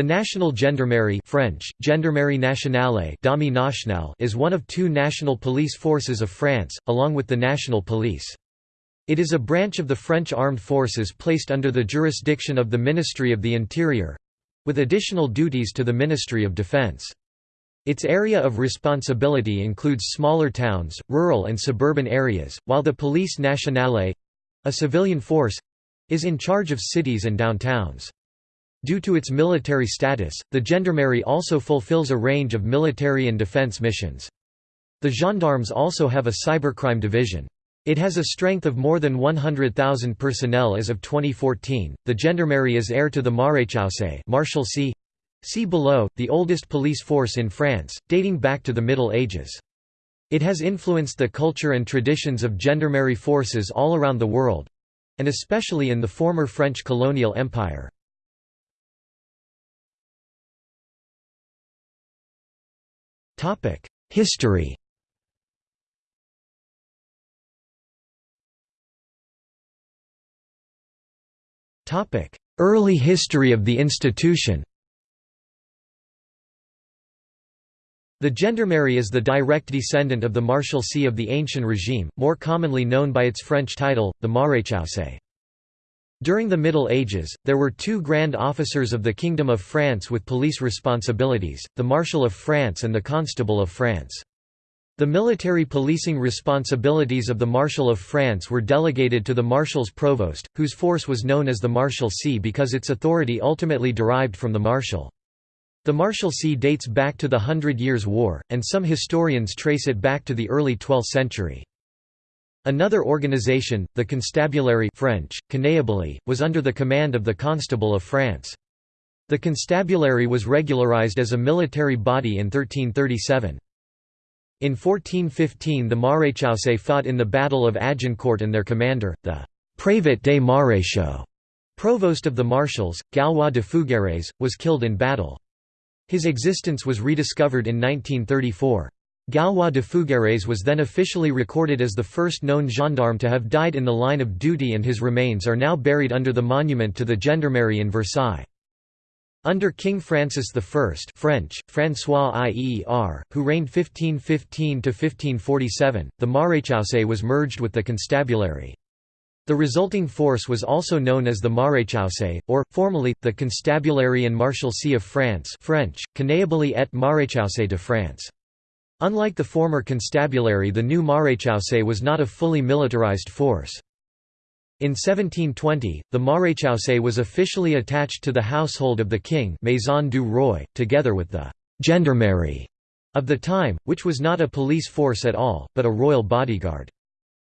The National Gendarmerie French, Gendarmerie Nationale is one of two national police forces of France, along with the National Police. It is a branch of the French armed forces placed under the jurisdiction of the Ministry of the Interior—with additional duties to the Ministry of Defense. Its area of responsibility includes smaller towns, rural and suburban areas, while the Police Nationale—a civilian force—is in charge of cities and downtowns. Due to its military status, the gendarmerie also fulfills a range of military and defense missions. The gendarmes also have a cybercrime division. It has a strength of more than 100,000 personnel as of 2014. The gendarmerie is heir to the Maréchaussée, Marshalsea. See below, the oldest police force in France, dating back to the Middle Ages. It has influenced the culture and traditions of gendarmerie forces all around the world and especially in the former French colonial empire. History Early history of the institution The gendarmerie is the direct descendant of the Marshalsea of the Ancien regime, more commonly known by its French title, the Maréchaussée. During the Middle Ages, there were two grand officers of the Kingdom of France with police responsibilities, the Marshal of France and the Constable of France. The military policing responsibilities of the Marshal of France were delegated to the Marshal's provost, whose force was known as the Marshalsea because its authority ultimately derived from the Marshal. The Marshalsea dates back to the Hundred Years' War, and some historians trace it back to the early 12th century. Another organization, the Constabulary French, was under the command of the Constable of France. The Constabulary was regularized as a military body in 1337. In 1415 the Maréchaussée fought in the Battle of Agincourt and their commander, the «Prévôt des Maréchaux» provost of the marshals, Gallois de Fougières, was killed in battle. His existence was rediscovered in 1934. Gallois de Fougières was then officially recorded as the first known gendarme to have died in the line of duty and his remains are now buried under the monument to the Gendarmerie in Versailles. Under King Francis I French, François Ier, who reigned 1515–1547, the Maréchaussée was merged with the Constabulary. The resulting force was also known as the Maréchaussée, or, formally, the Constabulary and Marshalsea of France French, Connable et Maréchaussée de France. Unlike the former constabulary the new Maréchaussée was not a fully militarized force. In 1720, the Maréchaussée was officially attached to the household of the king Maison du Roi, together with the «gendarmerie» of the time, which was not a police force at all, but a royal bodyguard.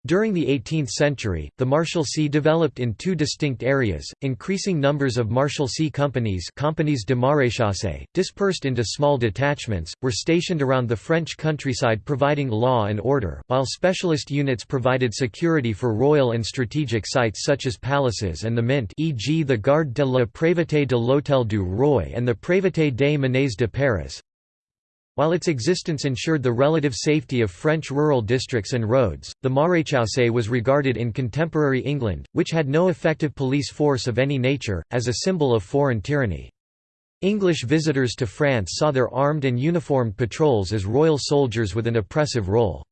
During the 18th century, the Marshalsea developed in two distinct areas, increasing numbers of Marshalsea companies companies de maréchaussée, dispersed into small detachments, were stationed around the French countryside providing law and order, while specialist units provided security for royal and strategic sites such as palaces and the mint e.g. the Garde de la Prévôté de l'Hôtel du Roi and the Prévôté des Monnaies de Paris, while its existence ensured the relative safety of French rural districts and roads, the Maréchaussée was regarded in contemporary England, which had no effective police force of any nature, as a symbol of foreign tyranny. English visitors to France saw their armed and uniformed patrols as royal soldiers with an oppressive role.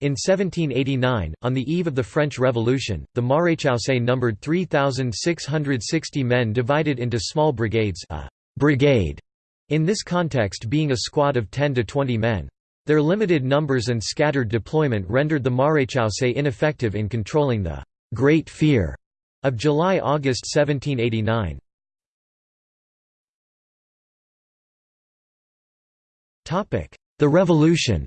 In 1789, on the eve of the French Revolution, the Maréchaussée numbered 3,660 men divided into small brigades a brigade in this context being a squad of 10 to 20 men. Their limited numbers and scattered deployment rendered the Maréchaussée ineffective in controlling the «Great Fear» of July–August 1789. The Revolution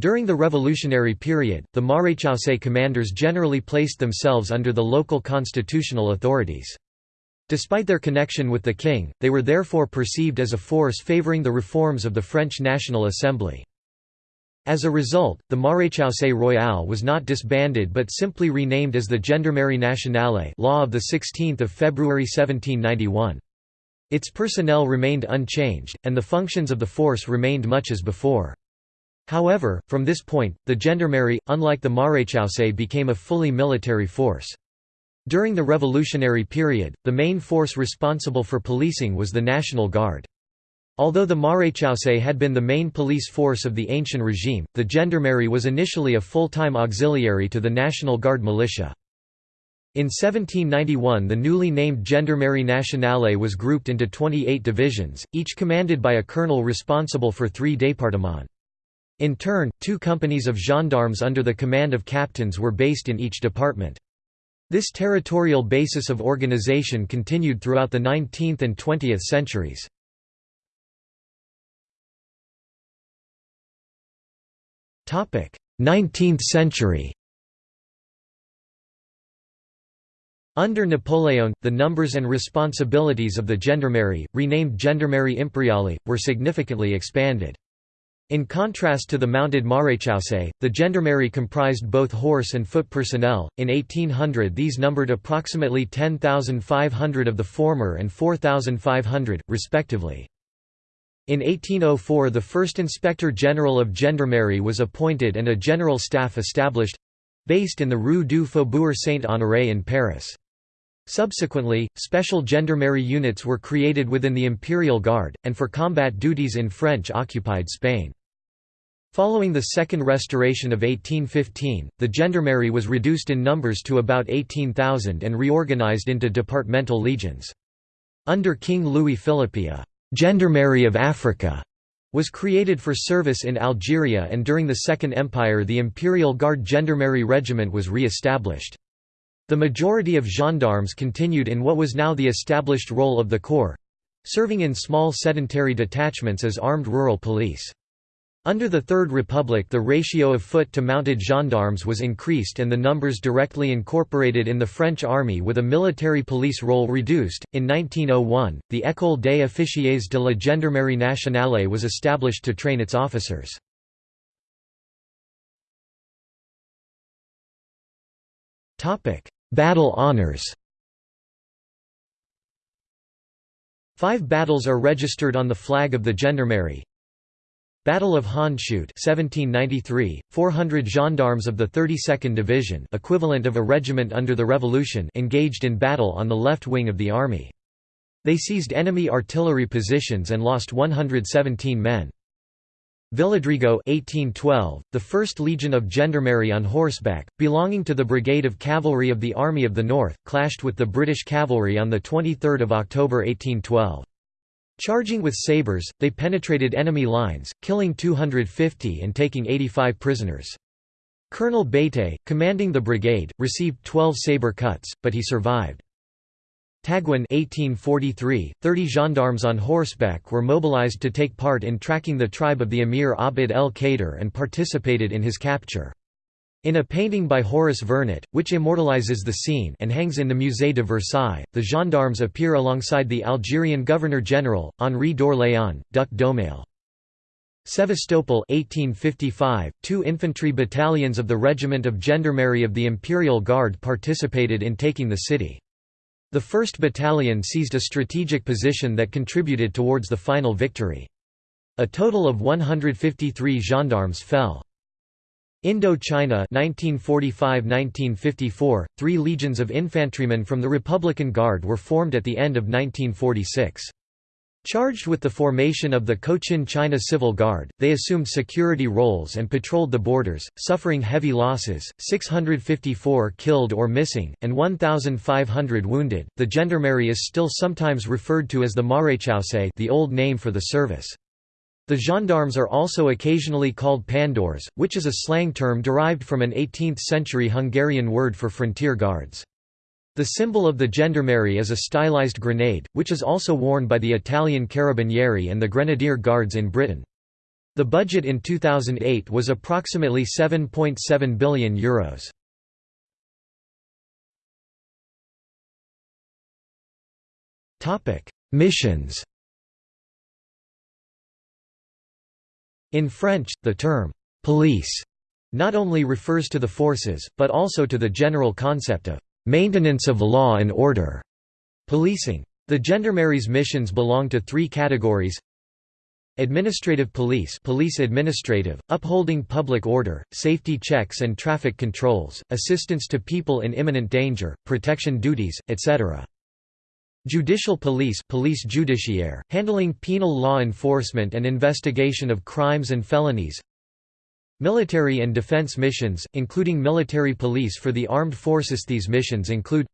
During the revolutionary period, the Maréchaussée commanders generally placed themselves under the local constitutional authorities. Despite their connection with the king, they were therefore perceived as a force favoring the reforms of the French National Assembly. As a result, the Maréchaussée Royale was not disbanded but simply renamed as the Gendarmerie Nationale law of 16 February 1791. Its personnel remained unchanged, and the functions of the force remained much as before. However, from this point, the Gendarmerie, unlike the Maréchaussée became a fully military force. During the revolutionary period, the main force responsible for policing was the National Guard. Although the Maréchaussée had been the main police force of the ancient regime, the Gendarmerie was initially a full-time auxiliary to the National Guard militia. In 1791 the newly named Gendarmerie Nationale was grouped into 28 divisions, each commanded by a colonel responsible for three départements. In turn, two companies of gendarmes under the command of captains were based in each department. This territorial basis of organization continued throughout the 19th and 20th centuries. Topic: 19th century Under Napoleon, the numbers and responsibilities of the Gendarmerie, renamed Gendarmerie Impériale, were significantly expanded. In contrast to the mounted maréchaussée, the gendarmerie comprised both horse and foot personnel. In 1800, these numbered approximately 10,500 of the former and 4,500, respectively. In 1804 the first Inspector General of Gendarmerie was appointed and a general staff established—based in the Rue du Faubourg Saint-Honoré in Paris. Subsequently, special gendarmerie units were created within the Imperial Guard, and for combat duties in French-occupied Spain. Following the Second Restoration of 1815, the gendarmerie was reduced in numbers to about 18,000 and reorganized into departmental legions. Under King Louis Philippe a Gendarmerie of Africa was created for service in Algeria and during the Second Empire the Imperial Guard Gendarmerie Regiment was re-established. The majority of gendarmes continued in what was now the established role of the corps—serving in small sedentary detachments as armed rural police. Under the Third Republic the ratio of foot to mounted gendarmes was increased and the numbers directly incorporated in the French army with a military police role reduced. In 1901, the École des officiers de la Gendarmerie nationale was established to train its officers. Battle honors Five battles are registered on the flag of the Gendarmerie, Battle of Hondschoote 1793, 400 gendarmes of the 32nd Division equivalent of a regiment under the Revolution engaged in battle on the left wing of the army. They seized enemy artillery positions and lost 117 men. Villadrigo 1812, the 1st Legion of Gendarmerie on horseback, belonging to the Brigade of Cavalry of the Army of the North, clashed with the British cavalry on 23 October 1812. Charging with sabres, they penetrated enemy lines, killing 250 and taking 85 prisoners. Colonel Bété, commanding the brigade, received 12 sabre cuts, but he survived. Taguin 1843, 30 gendarmes on horseback were mobilized to take part in tracking the tribe of the emir Abd el-Kader and participated in his capture. In a painting by Horace Vernet, which immortalizes the scene and hangs in the Musée de Versailles, the gendarmes appear alongside the Algerian Governor-General, Henri d'Orléans, Duc d'Aumale. Sevastopol 1855, two infantry battalions of the Regiment of Gendarmerie of the Imperial Guard participated in taking the city. The 1st Battalion seized a strategic position that contributed towards the final victory. A total of 153 gendarmes fell. Indochina 1945–1954, three legions of infantrymen from the Republican Guard were formed at the end of 1946. Charged with the formation of the Cochin China Civil Guard, they assumed security roles and patrolled the borders, suffering heavy losses 654 killed or missing, and 1,500 wounded. The gendarmerie is still sometimes referred to as the Maréchaussée, the old name for the service. The gendarmes are also occasionally called pandors, which is a slang term derived from an 18th-century Hungarian word for frontier guards. The symbol of the gendarmerie is a stylized grenade, which is also worn by the Italian Carabinieri and the Grenadier Guards in Britain. The budget in 2008 was approximately €7.7 billion. Euros. Missions In French, the term «police» not only refers to the forces, but also to the general concept of «maintenance of law and order» policing. The gendarmerie's missions belong to three categories Administrative police police administrative, upholding public order, safety checks and traffic controls, assistance to people in imminent danger, protection duties, etc. Judicial police police judiciaire, handling penal law enforcement and investigation of crimes and felonies Military and defense missions, including military police for the armed forces These missions include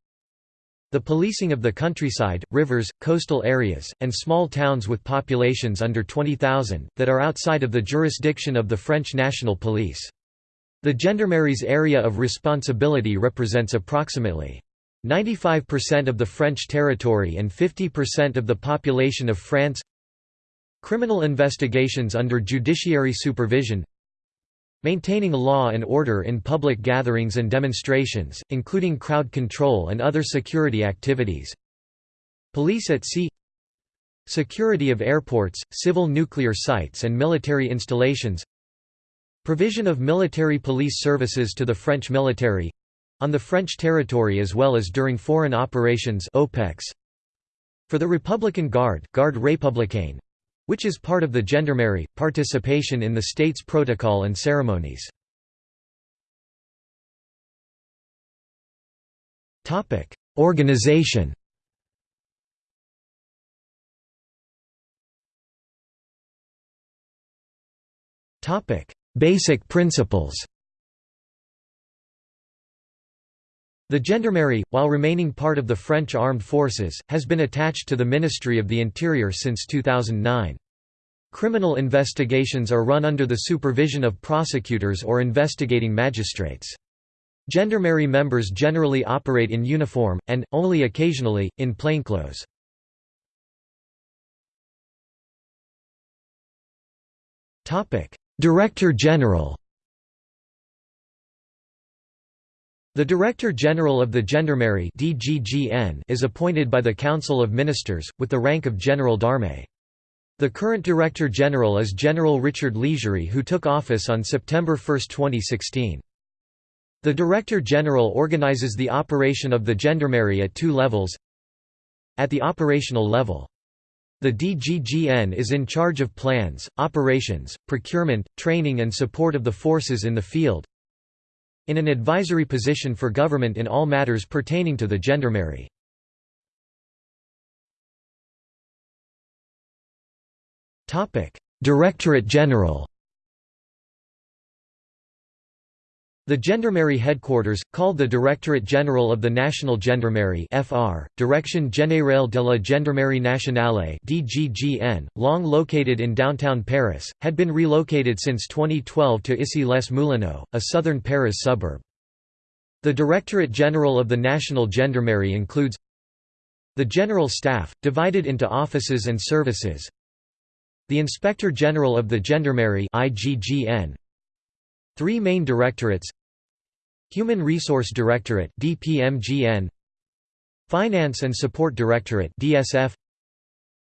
the policing of the countryside, rivers, coastal areas, and small towns with populations under 20,000, that are outside of the jurisdiction of the French National Police. The Gendarmerie's area of responsibility represents approximately 95% of the French territory and 50% of the population of France. Criminal investigations under judiciary supervision. Maintaining law and order in public gatherings and demonstrations, including crowd control and other security activities. Police at sea. Security of airports, civil nuclear sites and military installations. Provision of military police services to the French military on the French territory as well as during foreign operations OPEX. For the Republican Guard Garde Républicaine, which is part of the Gendarmerie, participation in the state's protocol and ceremonies. Organization Basic principles The Gendarmerie, while remaining part of the French armed forces, has been attached to the Ministry of the Interior since 2009. Criminal investigations are run under the supervision of prosecutors or investigating magistrates. Gendarmerie members generally operate in uniform, and, only occasionally, in plainclothes. Director General The Director General of the Gendarmerie (DGGN) is appointed by the Council of Ministers, with the rank of General d'Armée. The current Director General is General Richard Lizurey who took office on September 1, 2016. The Director General organizes the operation of the Gendarmerie at two levels At the operational level. The DGGN is in charge of plans, operations, procurement, training and support of the forces in the field, in an advisory position for government in all matters pertaining to the gendarmerie. Directorate General The Gendarmerie headquarters, called the Directorate General of the National Gendarmerie (FR), Direction Générale de la Gendarmerie Nationale (DGGN), long located in downtown Paris, had been relocated since 2012 to Issy-les-Moulineaux, a southern Paris suburb. The Directorate General of the National Gendarmerie includes the General Staff, divided into offices and services, the Inspector General of the Gendarmerie (IGGN), Three main directorates. Human Resource Directorate DPMGN Finance and Support Directorate DSF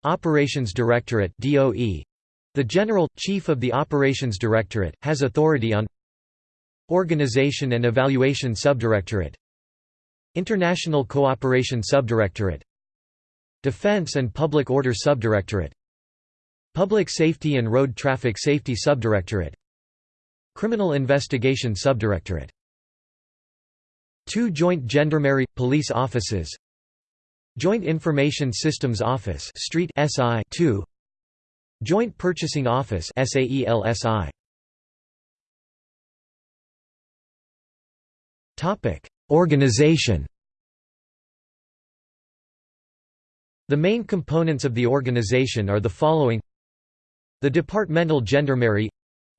Operations Directorate DOE The General Chief of the Operations Directorate has authority on Organization and Evaluation Subdirectorate. International Cooperation Subdirectorate. Defense and Public Order Subdirectorate. Public Safety and Road Traffic Safety Subdirectorate Criminal Investigation Subdirectorate. Two Joint Gendarmerie – Police Offices. Joint Information Systems Office Street SI 2 Joint Purchasing Office SAELSI Topic Organization. The main components of the organization are the following. The Departmental Gendarmerie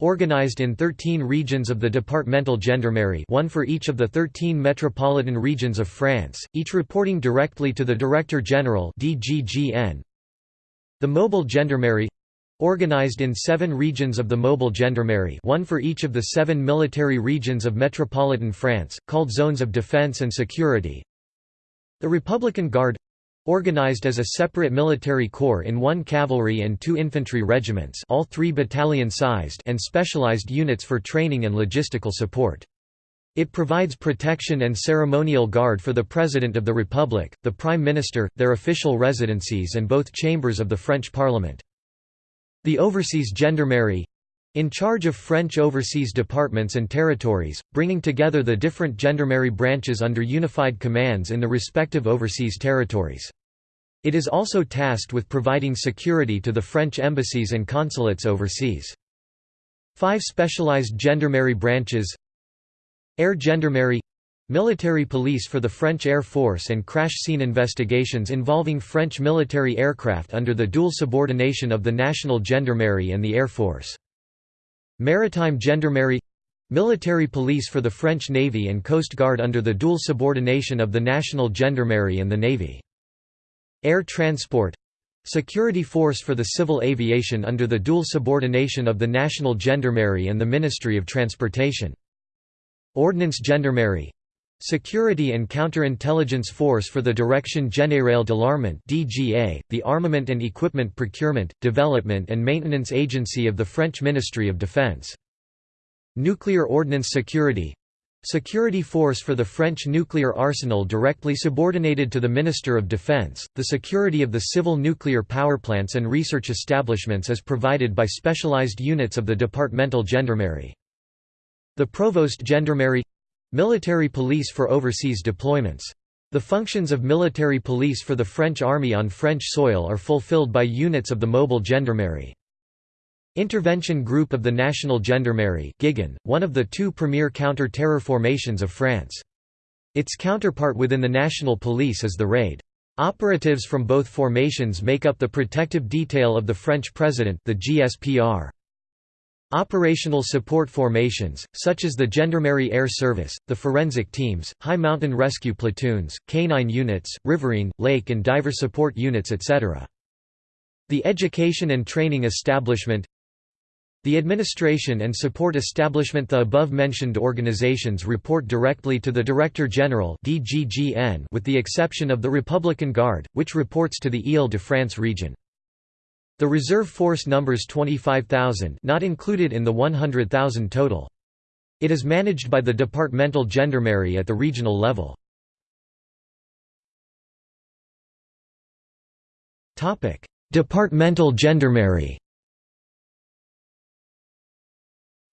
Organized in 13 regions of the departmental gendarmerie one for each of the 13 metropolitan regions of France, each reporting directly to the Director General The mobile gendarmerie organized in seven regions of the mobile gendarmerie one for each of the seven military regions of metropolitan France, called zones of defense and security. The Republican Guard Organized as a separate military corps in one cavalry and two infantry regiments all three battalion-sized and specialized units for training and logistical support. It provides protection and ceremonial guard for the President of the Republic, the Prime Minister, their official residencies and both chambers of the French Parliament. The Overseas Gendarmerie in charge of French overseas departments and territories, bringing together the different gendarmerie branches under unified commands in the respective overseas territories. It is also tasked with providing security to the French embassies and consulates overseas. Five specialized gendarmerie branches Air Gendarmerie Military police for the French Air Force and crash scene investigations involving French military aircraft under the dual subordination of the National Gendarmerie and the Air Force. Maritime Gendarmerie Military police for the French Navy and Coast Guard under the dual subordination of the National Gendarmerie and the Navy. Air Transport Security force for the civil aviation under the dual subordination of the National Gendarmerie and the Ministry of Transportation. Ordnance Gendarmerie Security and Counterintelligence Force for the Direction Générale de l'Armement (DGA), the Armament and Equipment Procurement, Development and Maintenance Agency of the French Ministry of Defense. Nuclear Ordnance Security Security force for the French nuclear arsenal directly subordinated to the Minister of Defense. The security of the civil nuclear power plants and research establishments is provided by specialized units of the departmental gendarmerie. The Provost Gendarmerie Military police for overseas deployments. The functions of military police for the French army on French soil are fulfilled by units of the Mobile Gendarmerie. Intervention Group of the National Gendarmerie one of the two premier counter-terror formations of France. Its counterpart within the National Police is the RAID. Operatives from both formations make up the protective detail of the French president the GSPR. Operational support formations, such as the Gendarmerie Air Service, the forensic teams, high mountain rescue platoons, canine units, riverine, lake and diver support units etc. The education and training establishment the administration and support establishment The above-mentioned organizations report directly to the Director General with the exception of the Republican Guard, which reports to the Ile-de-France region. The reserve force numbers 25,000 not included in the 100,000 total. It is managed by the departmental gendarmerie at the regional level. Departmental gendarmerie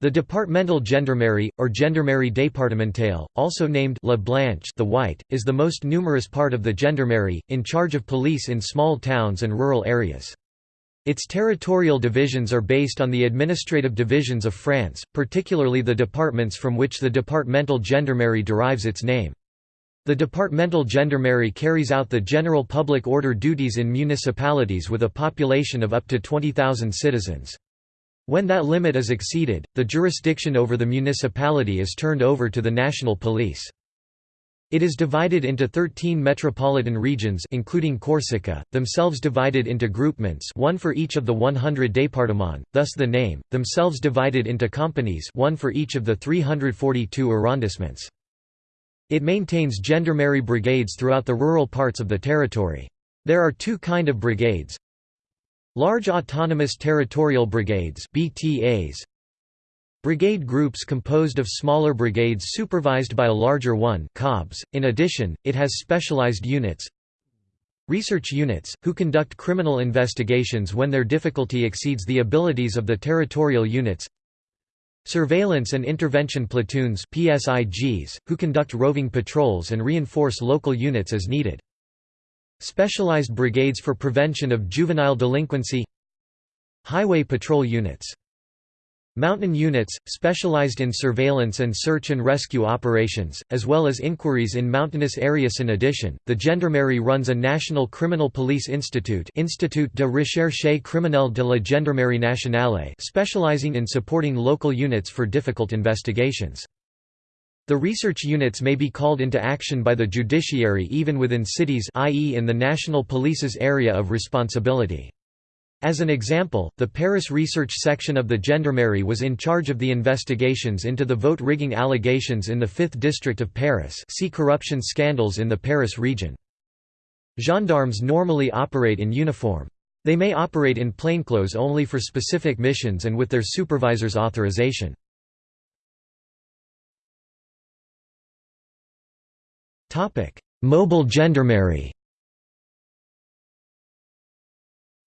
The departmental gendarmerie, or gendarmerie départementale, also named La Blanche the White, is the most numerous part of the gendarmerie, in charge of police in small towns and rural areas. Its territorial divisions are based on the administrative divisions of France, particularly the departments from which the departmental gendarmerie derives its name. The departmental gendarmerie carries out the general public order duties in municipalities with a population of up to 20,000 citizens. When that limit is exceeded, the jurisdiction over the municipality is turned over to the national police. It is divided into 13 metropolitan regions including Corsica, themselves divided into groupements one for each of the 100 départements, thus the name, themselves divided into companies one for each of the 342 arrondissements. It maintains gendarmerie brigades throughout the rural parts of the territory. There are two kind of brigades. Large autonomous territorial brigades BTAs, Brigade groups composed of smaller brigades supervised by a larger one COBs. .In addition, it has specialized units Research units, who conduct criminal investigations when their difficulty exceeds the abilities of the territorial units Surveillance and intervention platoons PSIGs, who conduct roving patrols and reinforce local units as needed. Specialized brigades for prevention of juvenile delinquency Highway patrol units Mountain units, specialized in surveillance and search and rescue operations, as well as inquiries in mountainous areas. In addition, the Gendarmerie runs a National Criminal Police Institute Institut de Recherche Criminelle de la Gendarmerie Nationale specializing in supporting local units for difficult investigations. The research units may be called into action by the judiciary even within cities i.e. in the national police's area of responsibility. As an example, the Paris research section of the Gendarmerie was in charge of the investigations into the vote rigging allegations in the 5th district of Paris see corruption scandals in the Paris region. Gendarmes normally operate in uniform. They may operate in plainclothes only for specific missions and with their supervisor's authorization. Mobile gendarmerie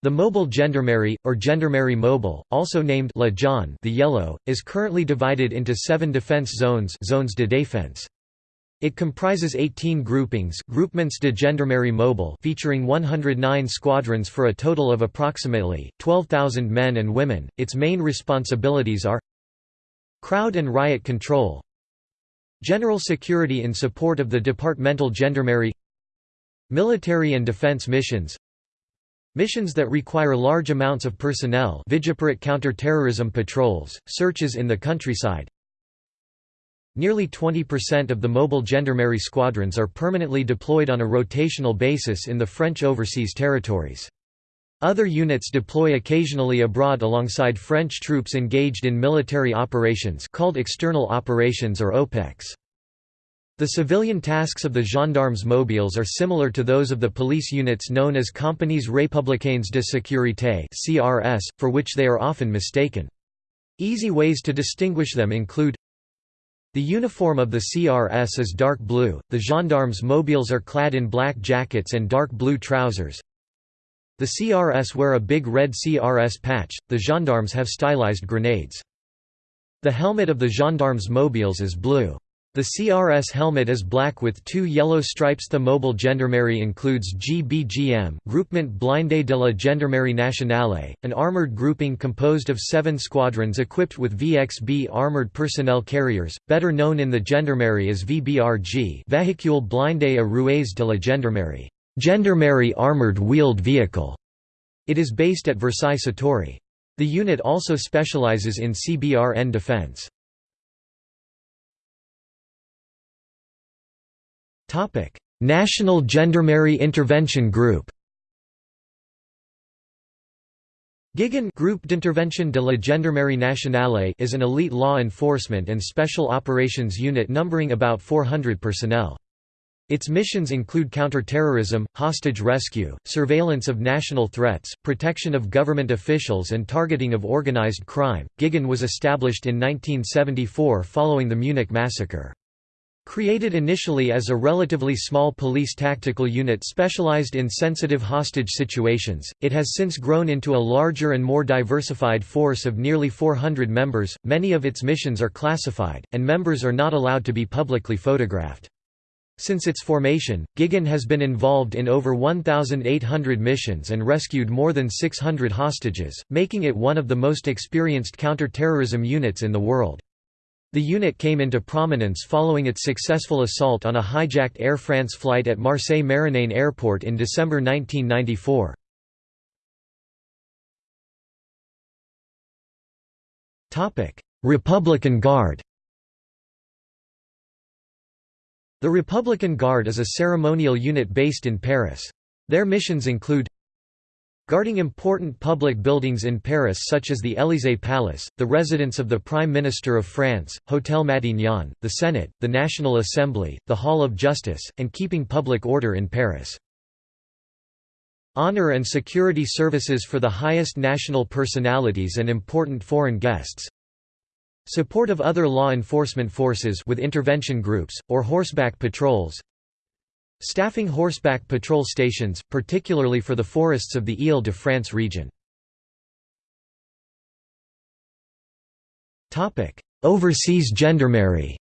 The Mobile Gendarmerie, or Gendarmerie Mobile, also named La Jaune the Yellow, is currently divided into seven defense zones zones de défense. It comprises 18 groupings groupements de gendarmerie mobile featuring 109 squadrons for a total of approximately, 12,000 men and women. Its main responsibilities are Crowd and riot control General security in support of the departmental gendarmerie Military and defense missions Missions that require large amounts of personnel Vigipirate counter-terrorism patrols, searches in the countryside Nearly 20% of the mobile gendarmerie squadrons are permanently deployed on a rotational basis in the French overseas territories. Other units deploy occasionally abroad alongside French troops engaged in military operations called external operations or OPEX. The civilian tasks of the gendarmes mobiles are similar to those of the police units known as Compagnies Républicaines de Sécurité (CRS), for which they are often mistaken. Easy ways to distinguish them include the uniform of the CRS is dark blue, the gendarmes mobiles are clad in black jackets and dark blue trousers. The CRS wear a big red CRS patch, the gendarmes have stylized grenades. The helmet of the gendarmes mobiles is blue. The CRS helmet is black with two yellow stripes. The mobile gendarmerie includes GBGM Groupement Blindé de la Gendarmerie Nationale, an armoured grouping composed of seven squadrons equipped with VXB armoured personnel carriers, better known in the gendarmerie as VBRG Véhicule blindé à roues de la Gendarmerie, gendarmerie armoured wheeled vehicle. It is based at Versailles-Satory. The unit also specialises in CBRN defence. National Gendarmerie Intervention Group GIGN Groupe d'Intervention de la Gendarmerie Nationale is an elite law enforcement and special operations unit numbering about 400 personnel. Its missions include counter-terrorism, hostage rescue, surveillance of national threats, protection of government officials and targeting of organized crime. GIGN was established in 1974 following the Munich massacre. Created initially as a relatively small police tactical unit specialized in sensitive hostage situations, it has since grown into a larger and more diversified force of nearly 400 members. Many of its missions are classified, and members are not allowed to be publicly photographed. Since its formation, GIGN has been involved in over 1,800 missions and rescued more than 600 hostages, making it one of the most experienced counter-terrorism units in the world. The unit came into prominence following its successful assault on a hijacked Air France flight at Marseille-Marignane Airport in December 1994. Republican Guard The Republican Guard is a ceremonial unit based in Paris. Their missions include Guarding important public buildings in Paris such as the Élysée Palace, the residence of the Prime Minister of France, Hôtel Matignon, the Senate, the National Assembly, the Hall of Justice, and keeping public order in Paris. Honor and security services for the highest national personalities and important foreign guests. Support of other law enforcement forces with intervention groups, or horseback patrols. Staffing horseback patrol stations, particularly for the forests of the Ile-de-France region. Overseas gendarmerie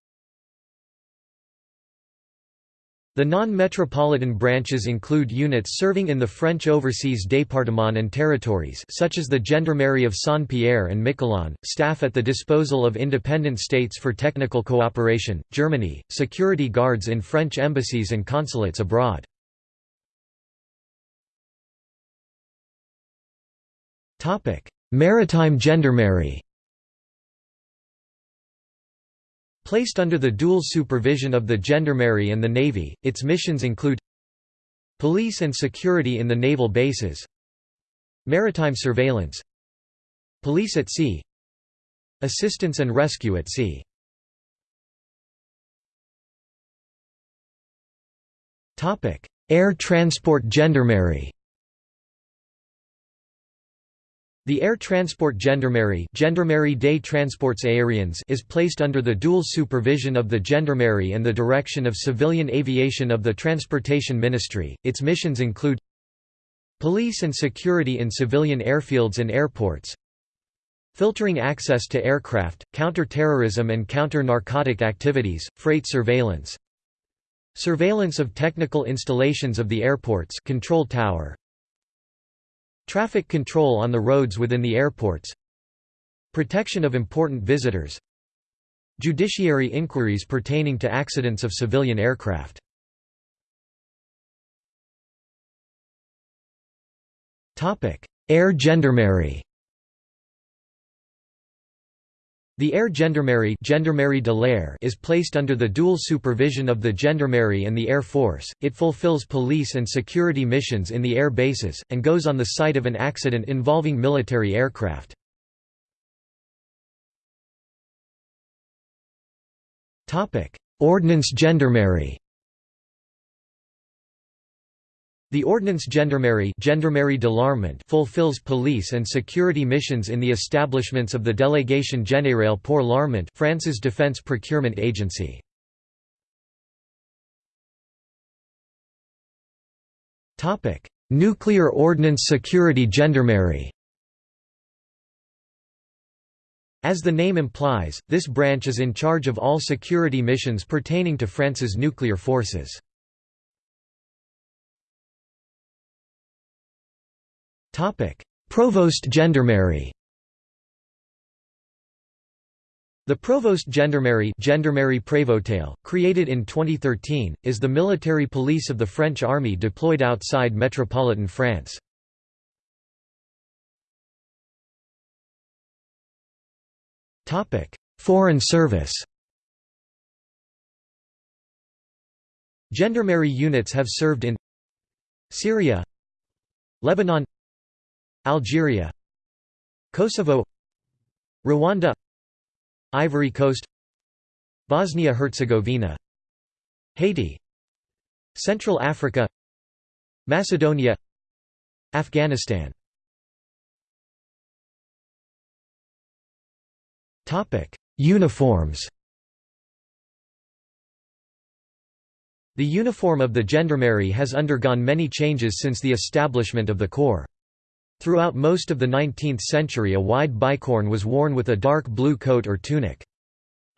The non-metropolitan branches include units serving in the French overseas départements and territories such as the Gendarmerie of Saint-Pierre and Miquelon, staff at the disposal of independent states for technical cooperation, Germany, security guards in French embassies and consulates abroad. Maritime Gendarmerie Placed under the dual supervision of the Gendarmerie and the Navy, its missions include Police and security in the naval bases Maritime surveillance Police at sea Assistance and rescue at sea. Air Transport Gendarmerie The Air Transport Gendarmerie, Gendarmerie des Transports Aériens is placed under the dual supervision of the Gendarmerie and the direction of civilian aviation of the Transportation Ministry. Its missions include Police and security in civilian airfields and airports Filtering access to aircraft, counter-terrorism and counter-narcotic activities, freight surveillance Surveillance of technical installations of the airports control tower Traffic control on the roads within the airports. Protection of important visitors. Judiciary inquiries pertaining to accidents of civilian aircraft. Air gendarmerie The Air Gendarmerie, Gendarmerie de l'air is placed under the dual supervision of the Gendarmerie and the Air Force. It fulfills police and security missions in the air bases, and goes on the site of an accident involving military aircraft. Ordnance Gendarmerie The Ordnance Gendarmerie, Gendarmerie de l'Armement fulfills police and security missions in the establishments of the Délégation Générale pour l'Armement France's defense procurement agency. Nuclear Ordnance Security Gendarmerie As the name implies, this branch is in charge of all security missions pertaining to France's nuclear forces. Provost Gendarmerie. The Provost Gendarmerie, Gendarmerie Prévôtale, created in 2013, is the military police of the French army deployed outside metropolitan France. Topic: Foreign service. Gendarmerie units have served in Syria Lebanon Algeria Kosovo Rwanda Ivory Coast Bosnia-Herzegovina Haiti Central Africa Macedonia Afghanistan Uniforms The uniform of the gendarmerie has undergone many changes since the establishment of the corps. Throughout most of the 19th century a wide bicorne was worn with a dark blue coat or tunic.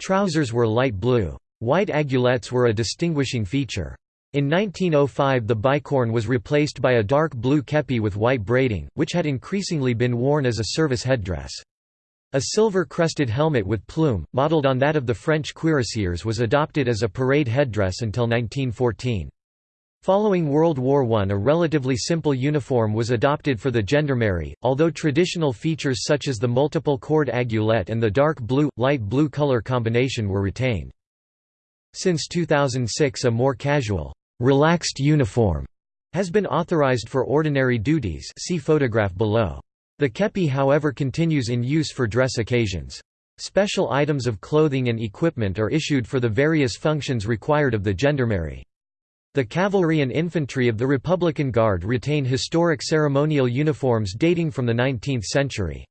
Trousers were light blue. White aiguillettes were a distinguishing feature. In 1905 the bicorne was replaced by a dark blue kepi with white braiding, which had increasingly been worn as a service headdress. A silver-crested helmet with plume, modelled on that of the French cuirassiers was adopted as a parade headdress until 1914. Following World War I a relatively simple uniform was adopted for the gendarmerie, although traditional features such as the multiple cord aiguillette and the dark blue, light blue color combination were retained. Since 2006 a more casual, relaxed uniform has been authorized for ordinary duties see photograph below. The kepi however continues in use for dress occasions. Special items of clothing and equipment are issued for the various functions required of the gendarmerie. The cavalry and infantry of the Republican Guard retain historic ceremonial uniforms dating from the 19th century.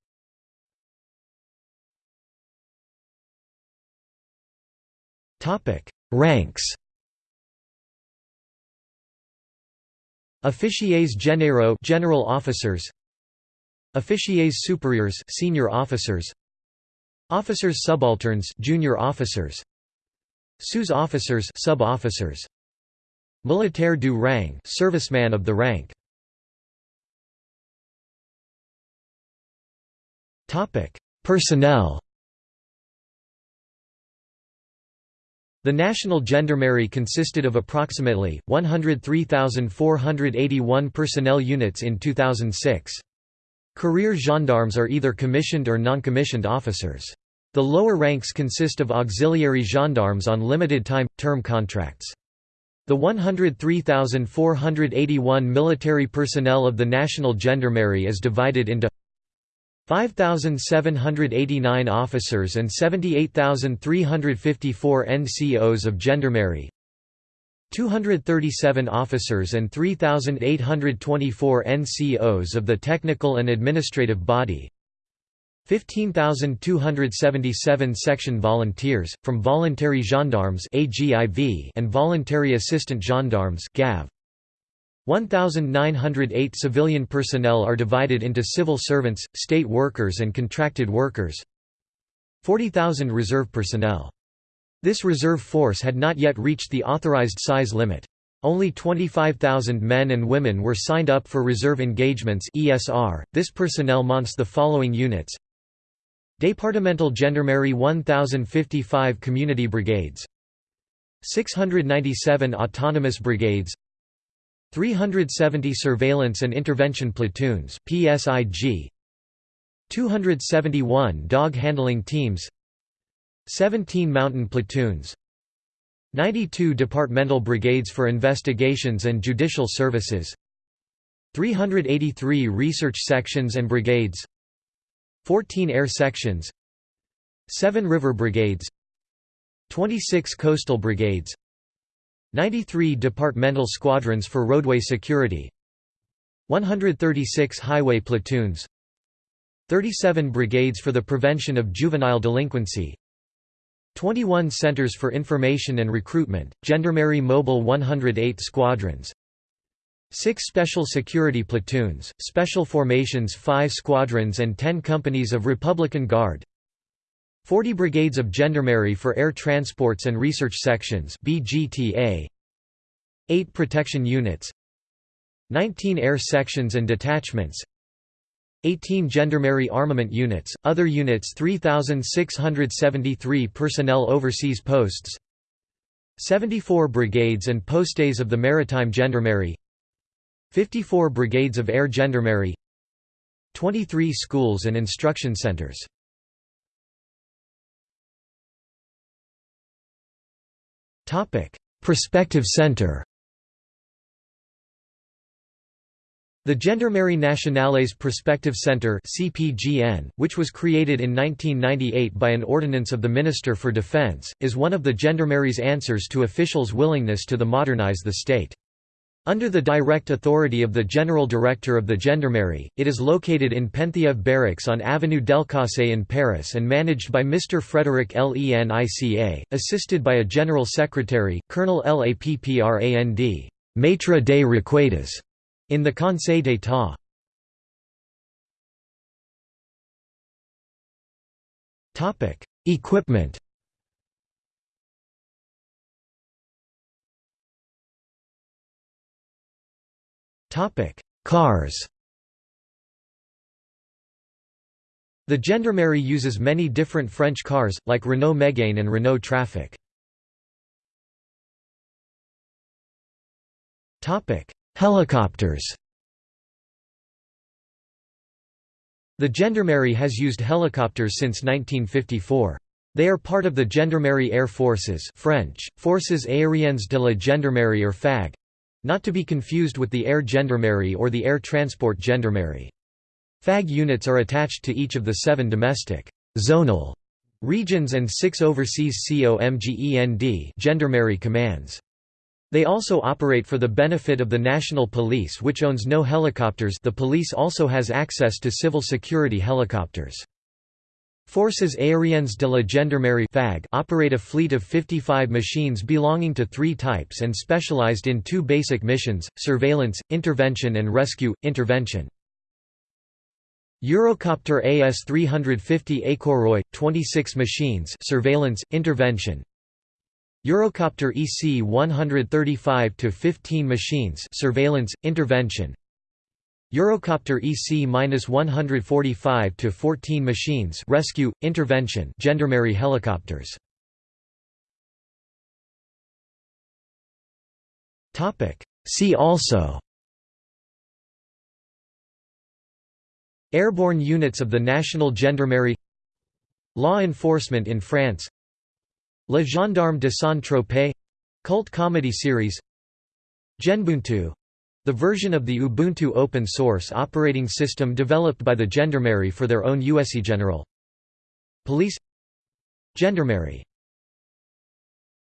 Ranks. Officiers généraux general officers. Officiers supérieurs senior officers. Officers subalterns junior officers. Sous-officers sub-officers Militaire du rang serviceman of the rank. Topic: Personnel. The National Gendarmerie consisted of approximately 103,481 personnel units in 2006. Career gendarmes are either commissioned or non-commissioned officers. The lower ranks consist of auxiliary gendarmes on limited time term contracts. The 103,481 military personnel of the National Gendarmerie is divided into 5,789 officers and 78,354 NCOs of Gendarmerie 237 officers and 3,824 NCOs of the Technical and Administrative Body 15,277 section volunteers, from voluntary gendarmes and voluntary assistant gendarmes 1,908 civilian personnel are divided into civil servants, state workers and contracted workers 40,000 reserve personnel. This reserve force had not yet reached the authorized size limit. Only 25,000 men and women were signed up for reserve engagements ESR. This personnel mounts the following units Departmental Gendarmerie 1055 Community Brigades. 697 Autonomous Brigades. 370 Surveillance and Intervention Platoons PSIG 271 Dog Handling Teams. 17 Mountain Platoons. 92 Departmental Brigades for Investigations and Judicial Services. 383 Research Sections and Brigades 14 Air Sections 7 River Brigades 26 Coastal Brigades 93 departmental squadrons for roadway security 136 highway platoons 37 brigades for the prevention of juvenile delinquency 21 centers for information and recruitment, Gendarmerie Mobile 108 squadrons 6 special security platoons, special formations 5 squadrons and 10 companies of Republican Guard 40 brigades of gendarmerie for air transports and research sections BGTA 8 protection units 19 air sections and detachments 18 gendarmerie armament units other units 3673 personnel overseas posts 74 brigades and postes of the maritime gendarmerie 54 brigades of air gendarmerie 23 schools and instruction centers Topic: Prospective Center The Gendarmerie Nationale's Prospective Center (CPGN), which was created in 1998 by an ordinance of the Minister for Defense, is one of the Gendarmerie's answers to officials' willingness to the modernize the state. Under the direct authority of the General Director of the Gendarmerie, it is located in Penthièvre Barracks on Avenue Delcasse in Paris and managed by Mr. Frederic Lenica, assisted by a General Secretary, Colonel Lapprand, Maitre des Requêtes, in the Conseil d'État. Equipment Topic: Cars. The Gendarmerie uses many different French cars, like Renault Megane and Renault Trafic. Helicopters The Gendarmerie has used helicopters since 1954. They are part of the Gendarmerie Air Forces French, Forces aériennes de la Gendarmerie or FAG, not to be confused with the Air Gendarmerie or the Air Transport Gendarmerie. FAG units are attached to each of the seven domestic zonal regions and six overseas COMGEND gendarmerie commands. They also operate for the benefit of the National Police which owns no helicopters the police also has access to civil security helicopters. Forces aériennes de la Gendarmerie FAG operate a fleet of 55 machines belonging to three types and specialized in two basic missions, surveillance, intervention and rescue, intervention. Eurocopter AS-350 Écureuil, 26 machines surveillance, intervention. Eurocopter EC-135 to 15 machines surveillance, intervention. Eurocopter EC-145 to 14 machines rescue intervention gendarmerie helicopters. Topic. See also. Airborne units of the National Gendarmerie. Law enforcement in France. Le Gendarme de Saint-Tropez. Cult comedy series. GendBuntu the version of the Ubuntu open source operating system developed by the Gendarmerie for their own USE General. Police. Gendarmerie